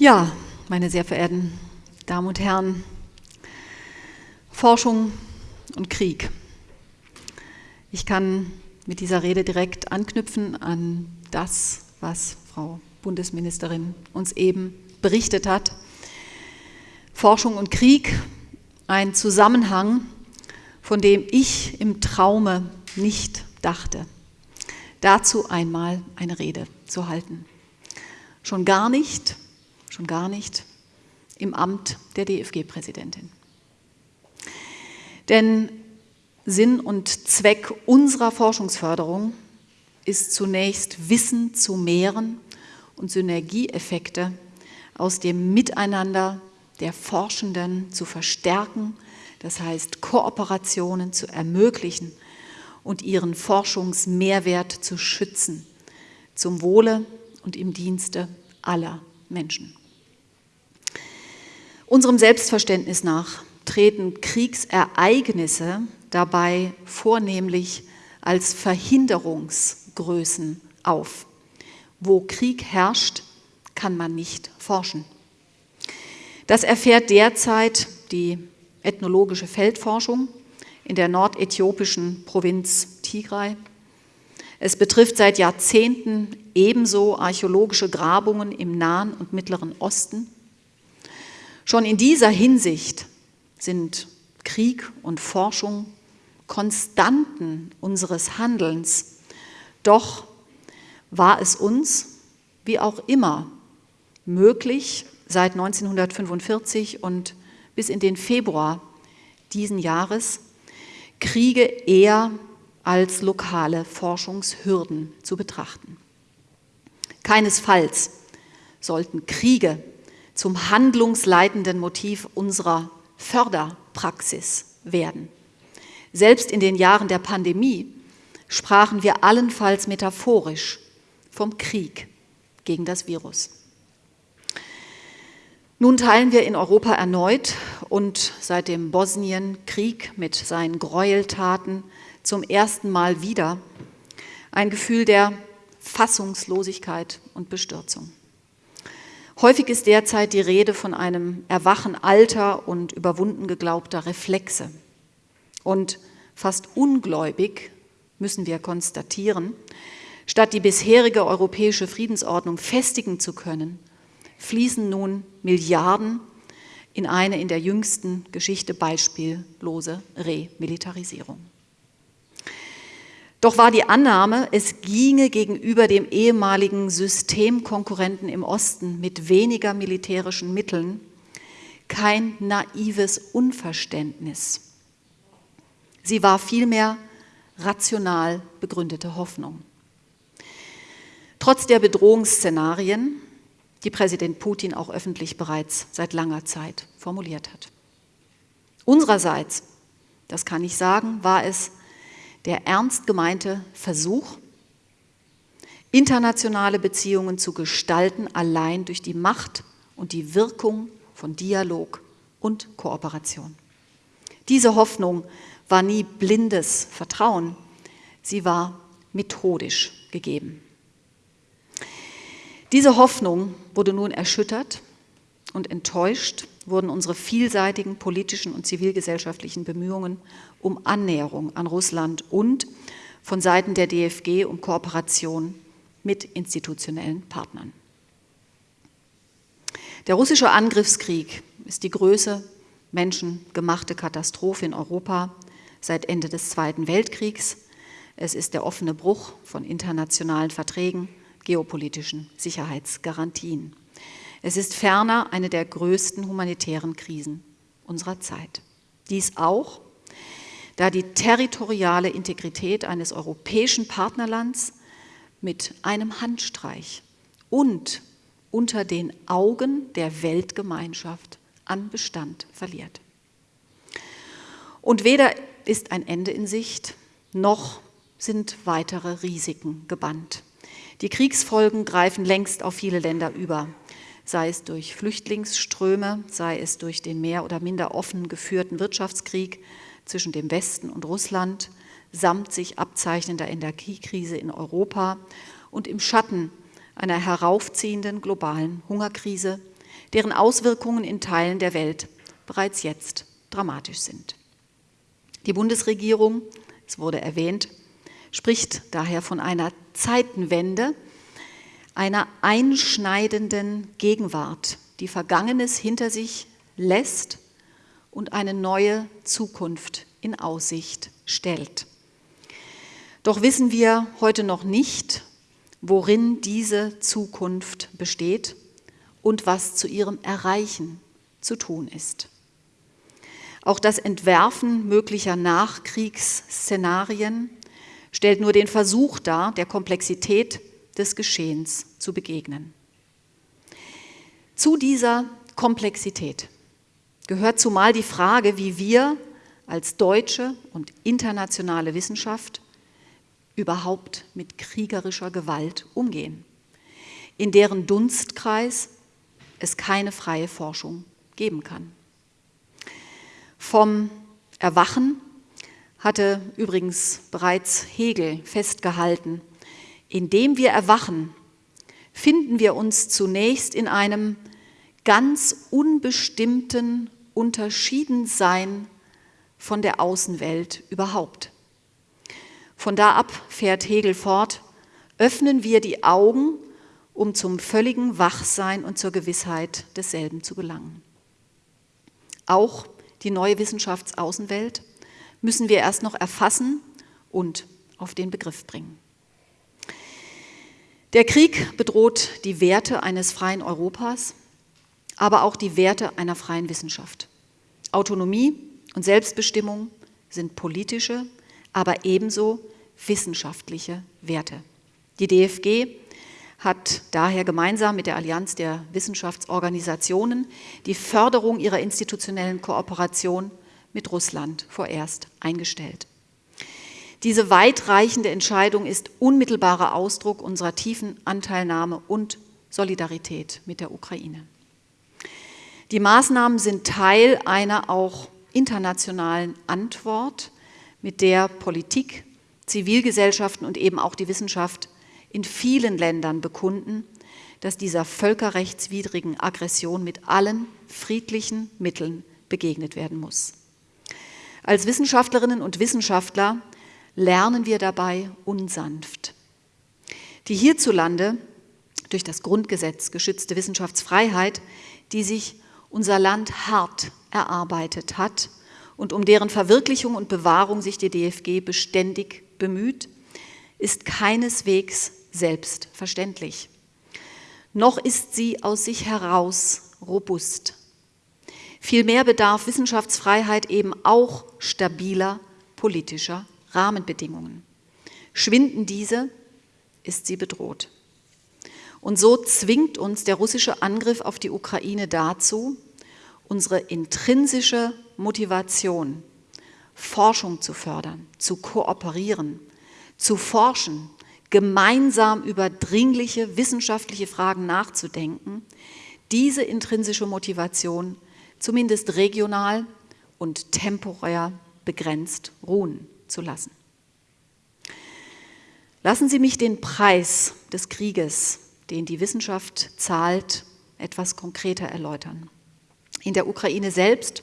Ja, meine sehr verehrten Damen und Herren, Forschung und Krieg. Ich kann mit dieser Rede direkt anknüpfen an das, was Frau Bundesministerin uns eben berichtet hat. Forschung und Krieg, ein Zusammenhang, von dem ich im Traume nicht dachte. Dazu einmal eine Rede zu halten. Schon gar nicht schon gar nicht im Amt der DFG-Präsidentin. Denn Sinn und Zweck unserer Forschungsförderung ist zunächst Wissen zu mehren und Synergieeffekte aus dem Miteinander der Forschenden zu verstärken, das heißt Kooperationen zu ermöglichen und ihren Forschungsmehrwert zu schützen, zum Wohle und im Dienste aller Menschen. Unserem Selbstverständnis nach treten Kriegsereignisse dabei vornehmlich als Verhinderungsgrößen auf. Wo Krieg herrscht, kann man nicht forschen. Das erfährt derzeit die ethnologische Feldforschung in der nordäthiopischen Provinz Tigray. Es betrifft seit Jahrzehnten ebenso archäologische Grabungen im Nahen und Mittleren Osten Schon in dieser Hinsicht sind Krieg und Forschung Konstanten unseres Handelns. Doch war es uns, wie auch immer, möglich, seit 1945 und bis in den Februar diesen Jahres Kriege eher als lokale Forschungshürden zu betrachten. Keinesfalls sollten Kriege zum handlungsleitenden Motiv unserer Förderpraxis werden. Selbst in den Jahren der Pandemie sprachen wir allenfalls metaphorisch vom Krieg gegen das Virus. Nun teilen wir in Europa erneut und seit dem Bosnien-Krieg mit seinen Gräueltaten zum ersten Mal wieder ein Gefühl der Fassungslosigkeit und Bestürzung. Häufig ist derzeit die Rede von einem Erwachen alter und überwunden geglaubter Reflexe. Und fast ungläubig müssen wir konstatieren, statt die bisherige europäische Friedensordnung festigen zu können, fließen nun Milliarden in eine in der jüngsten Geschichte beispiellose Remilitarisierung. Doch war die Annahme, es ginge gegenüber dem ehemaligen Systemkonkurrenten im Osten mit weniger militärischen Mitteln kein naives Unverständnis. Sie war vielmehr rational begründete Hoffnung. Trotz der Bedrohungsszenarien, die Präsident Putin auch öffentlich bereits seit langer Zeit formuliert hat. Unsererseits, das kann ich sagen, war es der ernst gemeinte Versuch, internationale Beziehungen zu gestalten, allein durch die Macht und die Wirkung von Dialog und Kooperation. Diese Hoffnung war nie blindes Vertrauen, sie war methodisch gegeben. Diese Hoffnung wurde nun erschüttert und enttäuscht wurden unsere vielseitigen politischen und zivilgesellschaftlichen Bemühungen um Annäherung an Russland und von Seiten der DFG um Kooperation mit institutionellen Partnern. Der russische Angriffskrieg ist die größte menschengemachte Katastrophe in Europa seit Ende des Zweiten Weltkriegs. Es ist der offene Bruch von internationalen Verträgen, geopolitischen Sicherheitsgarantien. Es ist ferner eine der größten humanitären Krisen unserer Zeit. Dies auch, da die territoriale Integrität eines europäischen Partnerlands mit einem Handstreich und unter den Augen der Weltgemeinschaft an Bestand verliert. Und weder ist ein Ende in Sicht, noch sind weitere Risiken gebannt. Die Kriegsfolgen greifen längst auf viele Länder über sei es durch Flüchtlingsströme, sei es durch den mehr oder minder offen geführten Wirtschaftskrieg zwischen dem Westen und Russland, samt sich abzeichnender Energiekrise in Europa und im Schatten einer heraufziehenden globalen Hungerkrise, deren Auswirkungen in Teilen der Welt bereits jetzt dramatisch sind. Die Bundesregierung, es wurde erwähnt, spricht daher von einer Zeitenwende, einer einschneidenden Gegenwart, die Vergangenes hinter sich lässt und eine neue Zukunft in Aussicht stellt. Doch wissen wir heute noch nicht, worin diese Zukunft besteht und was zu ihrem Erreichen zu tun ist. Auch das Entwerfen möglicher Nachkriegsszenarien stellt nur den Versuch dar, der Komplexität des Geschehens zu begegnen. Zu dieser Komplexität gehört zumal die Frage, wie wir als deutsche und internationale Wissenschaft überhaupt mit kriegerischer Gewalt umgehen, in deren Dunstkreis es keine freie Forschung geben kann. Vom Erwachen hatte übrigens bereits Hegel festgehalten, indem wir erwachen, finden wir uns zunächst in einem ganz unbestimmten Unterschiedensein von der Außenwelt überhaupt. Von da ab, fährt Hegel fort, öffnen wir die Augen, um zum völligen Wachsein und zur Gewissheit desselben zu gelangen. Auch die neue Wissenschaftsaußenwelt müssen wir erst noch erfassen und auf den Begriff bringen. Der Krieg bedroht die Werte eines freien Europas, aber auch die Werte einer freien Wissenschaft. Autonomie und Selbstbestimmung sind politische, aber ebenso wissenschaftliche Werte. Die DFG hat daher gemeinsam mit der Allianz der Wissenschaftsorganisationen die Förderung ihrer institutionellen Kooperation mit Russland vorerst eingestellt. Diese weitreichende Entscheidung ist unmittelbarer Ausdruck unserer tiefen Anteilnahme und Solidarität mit der Ukraine. Die Maßnahmen sind Teil einer auch internationalen Antwort, mit der Politik, Zivilgesellschaften und eben auch die Wissenschaft in vielen Ländern bekunden, dass dieser völkerrechtswidrigen Aggression mit allen friedlichen Mitteln begegnet werden muss. Als Wissenschaftlerinnen und Wissenschaftler lernen wir dabei unsanft. Die hierzulande durch das Grundgesetz geschützte Wissenschaftsfreiheit, die sich unser Land hart erarbeitet hat und um deren Verwirklichung und Bewahrung sich die DFG beständig bemüht, ist keineswegs selbstverständlich. Noch ist sie aus sich heraus robust. Vielmehr bedarf Wissenschaftsfreiheit eben auch stabiler politischer Rahmenbedingungen. Schwinden diese, ist sie bedroht. Und so zwingt uns der russische Angriff auf die Ukraine dazu, unsere intrinsische Motivation, Forschung zu fördern, zu kooperieren, zu forschen, gemeinsam über dringliche wissenschaftliche Fragen nachzudenken, diese intrinsische Motivation zumindest regional und temporär begrenzt ruhen zu lassen. Lassen Sie mich den Preis des Krieges, den die Wissenschaft zahlt, etwas konkreter erläutern. In der Ukraine selbst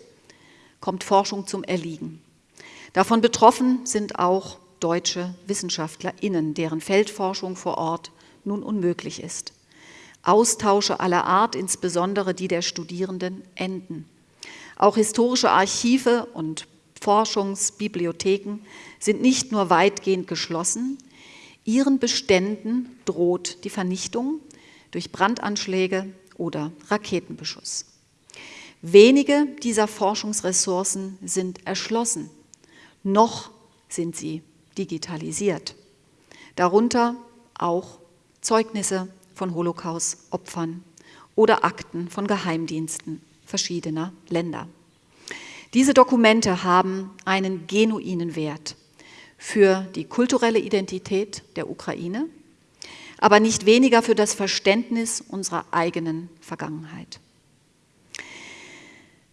kommt Forschung zum Erliegen. Davon betroffen sind auch deutsche WissenschaftlerInnen, deren Feldforschung vor Ort nun unmöglich ist. Austausche aller Art, insbesondere die der Studierenden, enden. Auch historische Archive und Forschungsbibliotheken sind nicht nur weitgehend geschlossen, ihren Beständen droht die Vernichtung durch Brandanschläge oder Raketenbeschuss. Wenige dieser Forschungsressourcen sind erschlossen, noch sind sie digitalisiert. Darunter auch Zeugnisse von Holocaust-Opfern oder Akten von Geheimdiensten verschiedener Länder. Diese Dokumente haben einen genuinen Wert für die kulturelle Identität der Ukraine, aber nicht weniger für das Verständnis unserer eigenen Vergangenheit.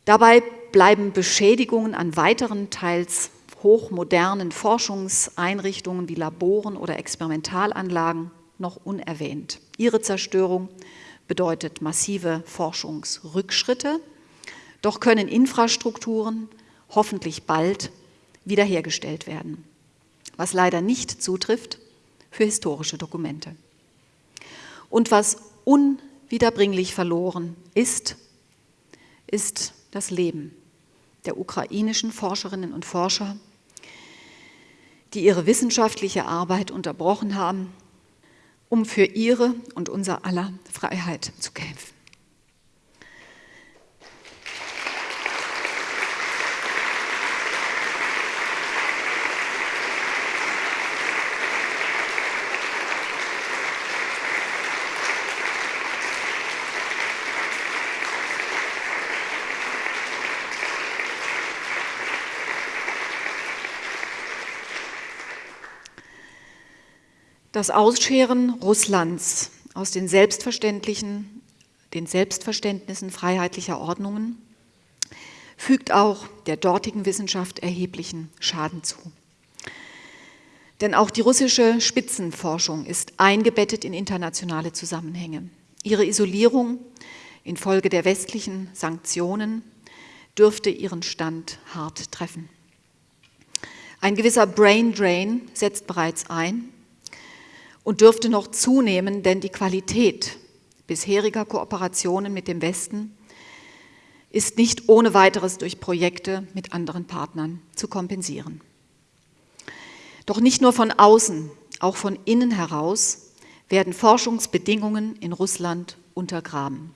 Dabei bleiben Beschädigungen an weiteren, teils hochmodernen Forschungseinrichtungen wie Laboren oder Experimentalanlagen noch unerwähnt. Ihre Zerstörung bedeutet massive Forschungsrückschritte, doch können Infrastrukturen hoffentlich bald wiederhergestellt werden, was leider nicht zutrifft für historische Dokumente. Und was unwiederbringlich verloren ist, ist das Leben der ukrainischen Forscherinnen und Forscher, die ihre wissenschaftliche Arbeit unterbrochen haben, um für ihre und unser aller Freiheit zu kämpfen. Das Ausscheren Russlands aus den selbstverständlichen, den Selbstverständnissen freiheitlicher Ordnungen fügt auch der dortigen Wissenschaft erheblichen Schaden zu. Denn auch die russische Spitzenforschung ist eingebettet in internationale Zusammenhänge. Ihre Isolierung infolge der westlichen Sanktionen dürfte ihren Stand hart treffen. Ein gewisser Brain Drain setzt bereits ein und dürfte noch zunehmen, denn die Qualität bisheriger Kooperationen mit dem Westen ist nicht ohne weiteres durch Projekte mit anderen Partnern zu kompensieren. Doch nicht nur von außen, auch von innen heraus werden Forschungsbedingungen in Russland untergraben.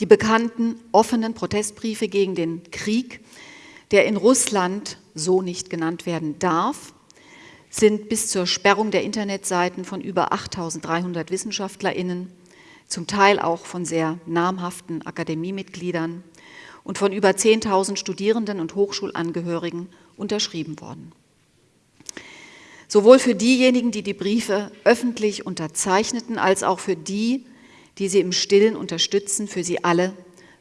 Die bekannten offenen Protestbriefe gegen den Krieg, der in Russland so nicht genannt werden darf, sind bis zur Sperrung der Internetseiten von über 8.300 WissenschaftlerInnen, zum Teil auch von sehr namhaften Akademiemitgliedern und von über 10.000 Studierenden und Hochschulangehörigen unterschrieben worden. Sowohl für diejenigen, die die Briefe öffentlich unterzeichneten, als auch für die, die sie im Stillen unterstützen, für sie alle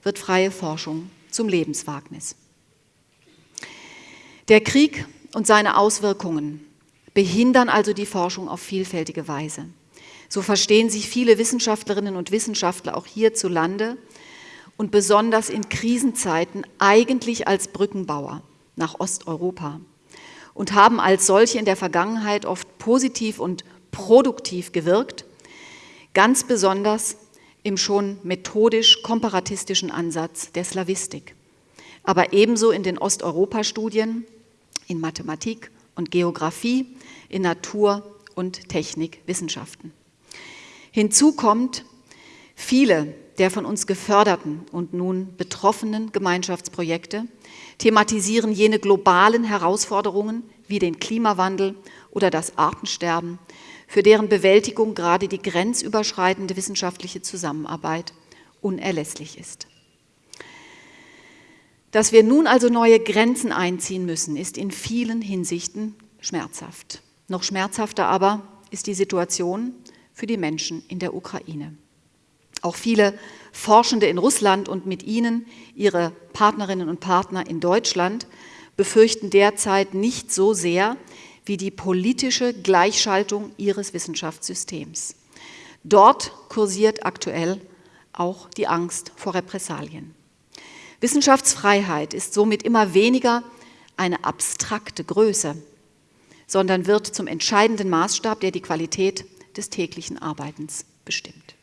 wird freie Forschung zum Lebenswagnis. Der Krieg und seine Auswirkungen behindern also die Forschung auf vielfältige Weise. So verstehen sich viele Wissenschaftlerinnen und Wissenschaftler auch hierzulande und besonders in Krisenzeiten eigentlich als Brückenbauer nach Osteuropa und haben als solche in der Vergangenheit oft positiv und produktiv gewirkt, ganz besonders im schon methodisch-komparatistischen Ansatz der Slavistik, aber ebenso in den Osteuropa-Studien, in Mathematik und Geografie, in Natur- und Technikwissenschaften. Hinzu kommt, viele der von uns geförderten und nun betroffenen Gemeinschaftsprojekte thematisieren jene globalen Herausforderungen wie den Klimawandel oder das Artensterben, für deren Bewältigung gerade die grenzüberschreitende wissenschaftliche Zusammenarbeit unerlässlich ist. Dass wir nun also neue Grenzen einziehen müssen, ist in vielen Hinsichten schmerzhaft. Noch schmerzhafter aber ist die Situation für die Menschen in der Ukraine. Auch viele Forschende in Russland und mit ihnen ihre Partnerinnen und Partner in Deutschland befürchten derzeit nicht so sehr wie die politische Gleichschaltung ihres Wissenschaftssystems. Dort kursiert aktuell auch die Angst vor Repressalien. Wissenschaftsfreiheit ist somit immer weniger eine abstrakte Größe, sondern wird zum entscheidenden Maßstab, der die Qualität des täglichen Arbeitens bestimmt.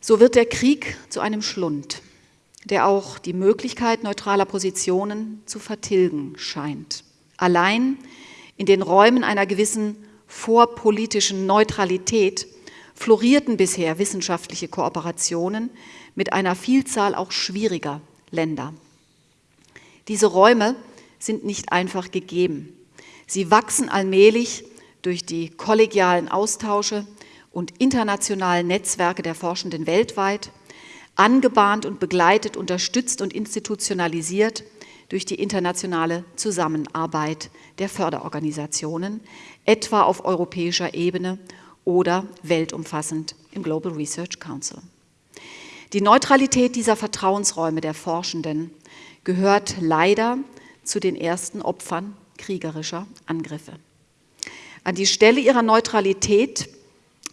So wird der Krieg zu einem Schlund, der auch die Möglichkeit neutraler Positionen zu vertilgen scheint. Allein in den Räumen einer gewissen vorpolitischen Neutralität florierten bisher wissenschaftliche Kooperationen mit einer Vielzahl auch schwieriger Länder. Diese Räume sind nicht einfach gegeben. Sie wachsen allmählich durch die kollegialen Austausche und internationalen Netzwerke der Forschenden weltweit, angebahnt und begleitet, unterstützt und institutionalisiert durch die internationale Zusammenarbeit der Förderorganisationen, etwa auf europäischer Ebene oder weltumfassend im Global Research Council. Die Neutralität dieser Vertrauensräume der Forschenden gehört leider zu den ersten Opfern kriegerischer Angriffe. An die Stelle ihrer Neutralität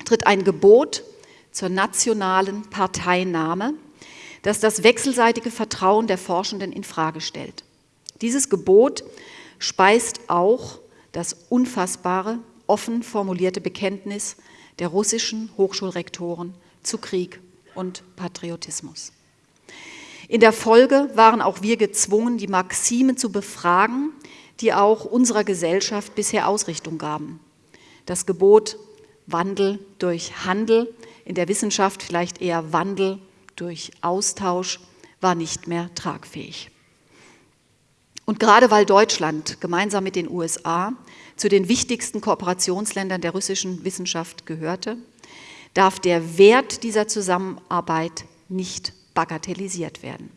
tritt ein Gebot zur nationalen Parteinahme, das das wechselseitige Vertrauen der Forschenden in Frage stellt. Dieses Gebot speist auch das unfassbare, offen formulierte Bekenntnis der russischen Hochschulrektoren zu Krieg und Patriotismus. In der Folge waren auch wir gezwungen, die Maximen zu befragen, die auch unserer Gesellschaft bisher Ausrichtung gaben. Das Gebot Wandel durch Handel, in der Wissenschaft vielleicht eher Wandel durch Austausch, war nicht mehr tragfähig. Und gerade weil Deutschland gemeinsam mit den USA zu den wichtigsten Kooperationsländern der russischen Wissenschaft gehörte, darf der Wert dieser Zusammenarbeit nicht bagatellisiert werden.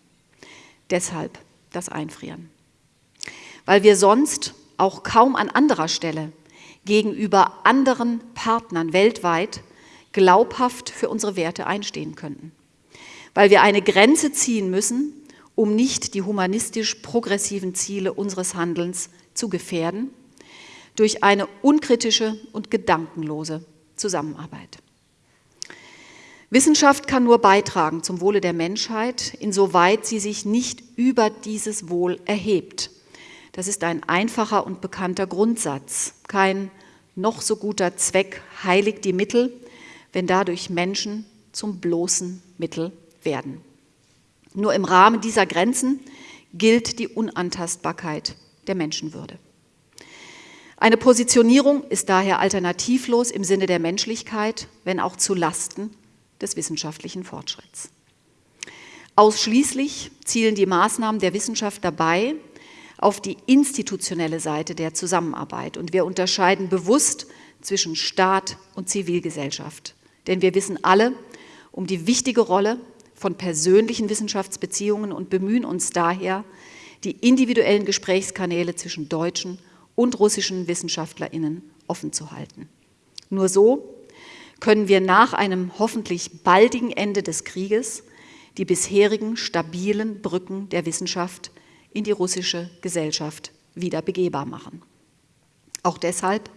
Deshalb das Einfrieren. Weil wir sonst auch kaum an anderer Stelle gegenüber anderen Partnern weltweit glaubhaft für unsere Werte einstehen könnten. Weil wir eine Grenze ziehen müssen, um nicht die humanistisch progressiven Ziele unseres Handelns zu gefährden, durch eine unkritische und gedankenlose Zusammenarbeit. Wissenschaft kann nur beitragen zum Wohle der Menschheit, insoweit sie sich nicht über dieses Wohl erhebt. Das ist ein einfacher und bekannter Grundsatz. Kein noch so guter Zweck heiligt die Mittel, wenn dadurch Menschen zum bloßen Mittel werden. Nur im Rahmen dieser Grenzen gilt die Unantastbarkeit der Menschenwürde. Eine Positionierung ist daher alternativlos im Sinne der Menschlichkeit, wenn auch zu Lasten des wissenschaftlichen Fortschritts. Ausschließlich zielen die Maßnahmen der Wissenschaft dabei auf die institutionelle Seite der Zusammenarbeit. Und wir unterscheiden bewusst zwischen Staat und Zivilgesellschaft. Denn wir wissen alle um die wichtige Rolle von persönlichen Wissenschaftsbeziehungen und bemühen uns daher, die individuellen Gesprächskanäle zwischen deutschen und russischen WissenschaftlerInnen offen zu halten. Nur so können wir nach einem hoffentlich baldigen Ende des Krieges die bisherigen stabilen Brücken der Wissenschaft in die russische Gesellschaft wieder begehbar machen. Auch deshalb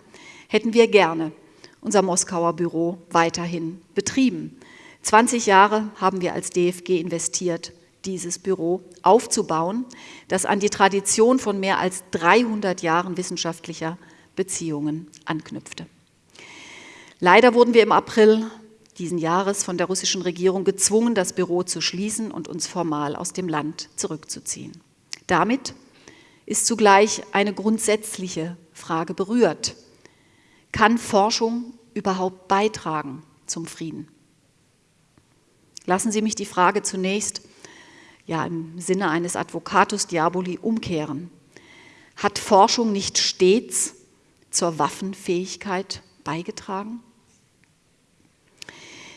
hätten wir gerne unser Moskauer Büro weiterhin betrieben. 20 Jahre haben wir als DFG investiert, dieses Büro aufzubauen, das an die Tradition von mehr als 300 Jahren wissenschaftlicher Beziehungen anknüpfte. Leider wurden wir im April diesen Jahres von der russischen Regierung gezwungen, das Büro zu schließen und uns formal aus dem Land zurückzuziehen. Damit ist zugleich eine grundsätzliche Frage berührt. Kann Forschung überhaupt beitragen zum Frieden? Lassen Sie mich die Frage zunächst ja, im Sinne eines Advocatus Diaboli umkehren. Hat Forschung nicht stets zur Waffenfähigkeit beigetragen?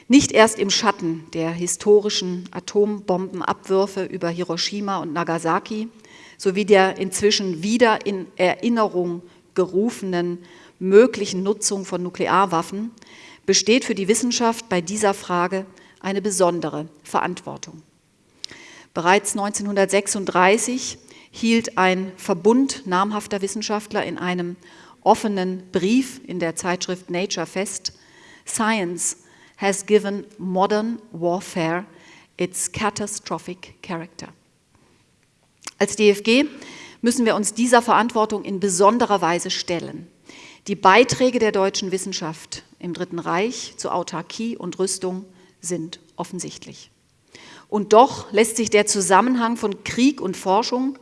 Nicht erst im Schatten der historischen Atombombenabwürfe über Hiroshima und Nagasaki sowie der inzwischen wieder in Erinnerung gerufenen möglichen Nutzung von Nuklearwaffen besteht für die Wissenschaft bei dieser Frage eine besondere Verantwortung. Bereits 1936 hielt ein Verbund namhafter Wissenschaftler in einem offenen Brief in der Zeitschrift Nature fest, Science has given modern warfare its catastrophic character. Als DFG müssen wir uns dieser Verantwortung in besonderer Weise stellen. Die Beiträge der deutschen Wissenschaft im Dritten Reich zu Autarkie und Rüstung sind offensichtlich. Und doch lässt sich der Zusammenhang von Krieg und Forschung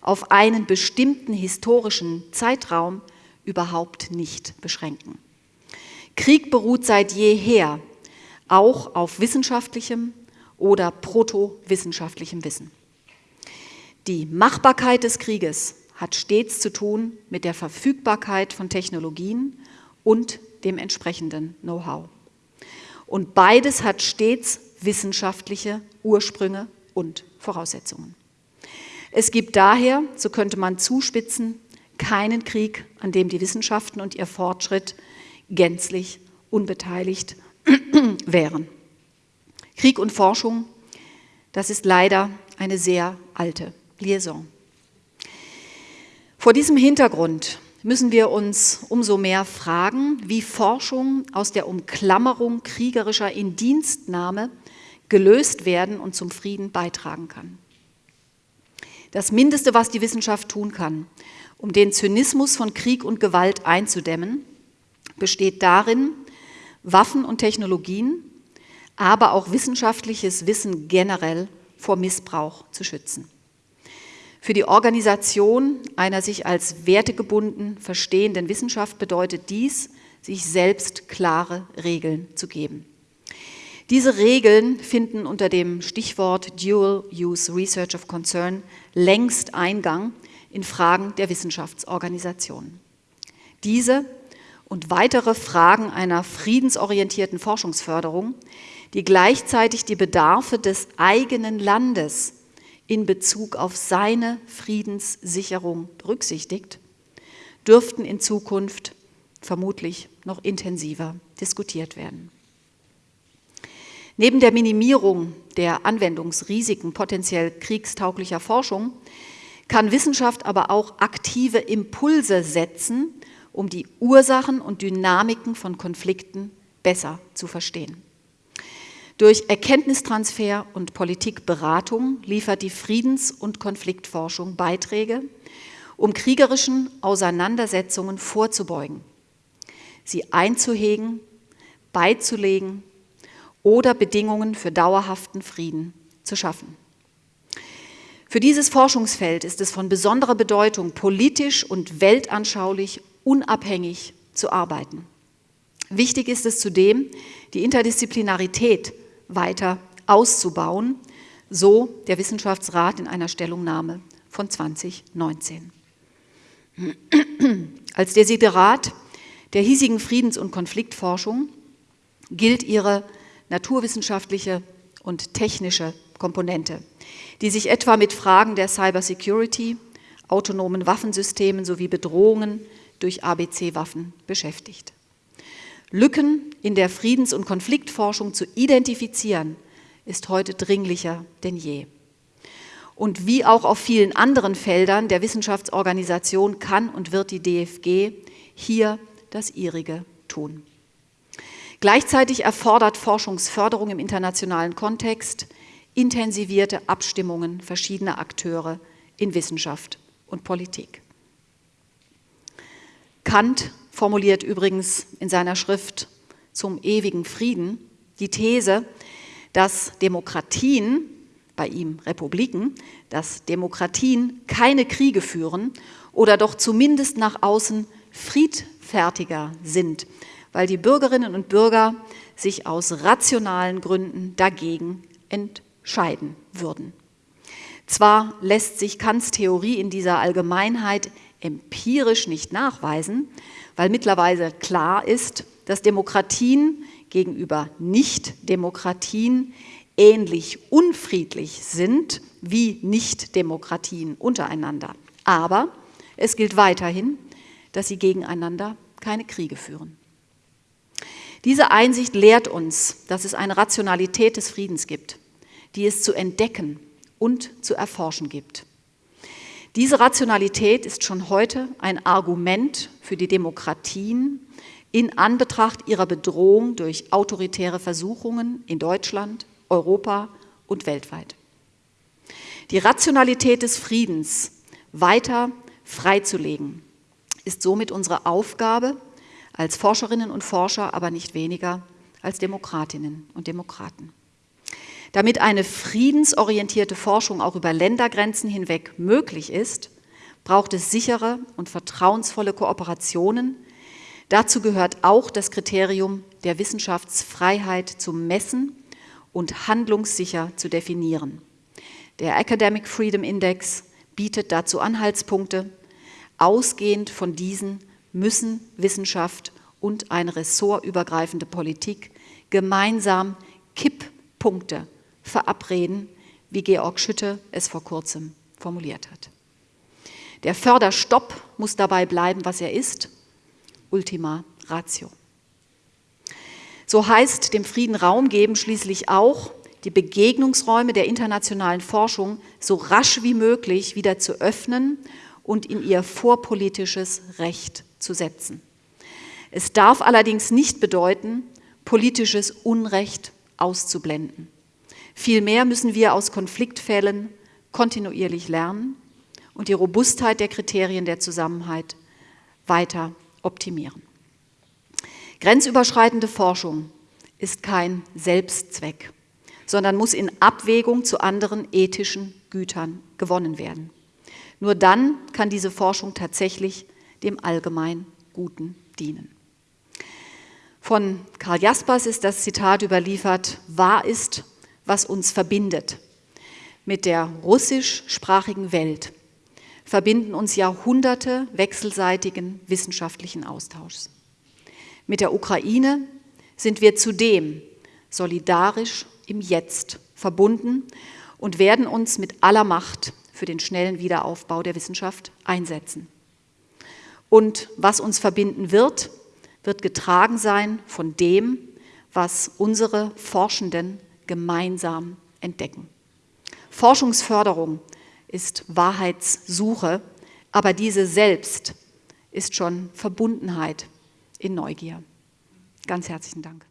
auf einen bestimmten historischen Zeitraum überhaupt nicht beschränken. Krieg beruht seit jeher auch auf wissenschaftlichem oder protowissenschaftlichem Wissen. Die Machbarkeit des Krieges hat stets zu tun mit der Verfügbarkeit von Technologien und dem entsprechenden Know-how. Und beides hat stets wissenschaftliche Ursprünge und Voraussetzungen. Es gibt daher, so könnte man zuspitzen, keinen Krieg, an dem die Wissenschaften und ihr Fortschritt gänzlich unbeteiligt wären. Krieg und Forschung, das ist leider eine sehr alte Liaison. Vor diesem Hintergrund müssen wir uns umso mehr fragen, wie Forschung aus der Umklammerung kriegerischer Indienstnahme gelöst werden und zum Frieden beitragen kann. Das Mindeste, was die Wissenschaft tun kann, um den Zynismus von Krieg und Gewalt einzudämmen, besteht darin, Waffen und Technologien, aber auch wissenschaftliches Wissen generell vor Missbrauch zu schützen. Für die Organisation einer sich als wertegebunden verstehenden Wissenschaft bedeutet dies, sich selbst klare Regeln zu geben. Diese Regeln finden unter dem Stichwort Dual Use Research of Concern längst Eingang in Fragen der Wissenschaftsorganisation. Diese und weitere Fragen einer friedensorientierten Forschungsförderung, die gleichzeitig die Bedarfe des eigenen Landes in Bezug auf seine Friedenssicherung berücksichtigt, dürften in Zukunft vermutlich noch intensiver diskutiert werden. Neben der Minimierung der Anwendungsrisiken potenziell kriegstauglicher Forschung kann Wissenschaft aber auch aktive Impulse setzen, um die Ursachen und Dynamiken von Konflikten besser zu verstehen. Durch Erkenntnistransfer und Politikberatung liefert die Friedens- und Konfliktforschung Beiträge, um kriegerischen Auseinandersetzungen vorzubeugen, sie einzuhegen, beizulegen oder Bedingungen für dauerhaften Frieden zu schaffen. Für dieses Forschungsfeld ist es von besonderer Bedeutung, politisch und weltanschaulich unabhängig zu arbeiten. Wichtig ist es zudem, die Interdisziplinarität weiter auszubauen, so der Wissenschaftsrat in einer Stellungnahme von 2019. Als Desiderat der hiesigen Friedens- und Konfliktforschung gilt ihre naturwissenschaftliche und technische Komponente, die sich etwa mit Fragen der Cybersecurity, autonomen Waffensystemen sowie Bedrohungen durch ABC-Waffen beschäftigt. Lücken in der Friedens- und Konfliktforschung zu identifizieren, ist heute dringlicher denn je. Und wie auch auf vielen anderen Feldern der Wissenschaftsorganisation kann und wird die DFG hier das ihrige tun. Gleichzeitig erfordert Forschungsförderung im internationalen Kontext intensivierte Abstimmungen verschiedener Akteure in Wissenschaft und Politik. Kant formuliert übrigens in seiner Schrift zum ewigen Frieden die These, dass Demokratien, bei ihm Republiken, dass Demokratien keine Kriege führen oder doch zumindest nach außen friedfertiger sind, weil die Bürgerinnen und Bürger sich aus rationalen Gründen dagegen entscheiden würden. Zwar lässt sich Kants Theorie in dieser Allgemeinheit empirisch nicht nachweisen, weil mittlerweile klar ist, dass Demokratien gegenüber Nicht-Demokratien ähnlich unfriedlich sind wie Nicht-Demokratien untereinander. Aber es gilt weiterhin, dass sie gegeneinander keine Kriege führen. Diese Einsicht lehrt uns, dass es eine Rationalität des Friedens gibt, die es zu entdecken und zu erforschen gibt. Diese Rationalität ist schon heute ein Argument für die Demokratien in Anbetracht ihrer Bedrohung durch autoritäre Versuchungen in Deutschland, Europa und weltweit. Die Rationalität des Friedens weiter freizulegen, ist somit unsere Aufgabe als Forscherinnen und Forscher, aber nicht weniger als Demokratinnen und Demokraten. Damit eine friedensorientierte Forschung auch über Ländergrenzen hinweg möglich ist, braucht es sichere und vertrauensvolle Kooperationen. Dazu gehört auch das Kriterium der Wissenschaftsfreiheit zu messen und handlungssicher zu definieren. Der Academic Freedom Index bietet dazu Anhaltspunkte. Ausgehend von diesen müssen Wissenschaft und eine ressortübergreifende Politik gemeinsam Kipppunkte verabreden, wie Georg Schütte es vor kurzem formuliert hat. Der Förderstopp muss dabei bleiben, was er ist, Ultima Ratio. So heißt dem Frieden Raum geben schließlich auch, die Begegnungsräume der internationalen Forschung so rasch wie möglich wieder zu öffnen und in ihr vorpolitisches Recht zu setzen. Es darf allerdings nicht bedeuten, politisches Unrecht auszublenden. Vielmehr müssen wir aus Konfliktfällen kontinuierlich lernen und die Robustheit der Kriterien der Zusammenhalt weiter optimieren. Grenzüberschreitende Forschung ist kein Selbstzweck, sondern muss in Abwägung zu anderen ethischen Gütern gewonnen werden. Nur dann kann diese Forschung tatsächlich dem allgemein Guten dienen. Von Karl Jaspers ist das Zitat überliefert, wahr ist, was uns verbindet. Mit der russischsprachigen Welt verbinden uns Jahrhunderte wechselseitigen wissenschaftlichen Austauschs. Mit der Ukraine sind wir zudem solidarisch im Jetzt verbunden und werden uns mit aller Macht für den schnellen Wiederaufbau der Wissenschaft einsetzen. Und was uns verbinden wird, wird getragen sein von dem, was unsere Forschenden gemeinsam entdecken. Forschungsförderung ist Wahrheitssuche, aber diese selbst ist schon Verbundenheit in Neugier. Ganz herzlichen Dank.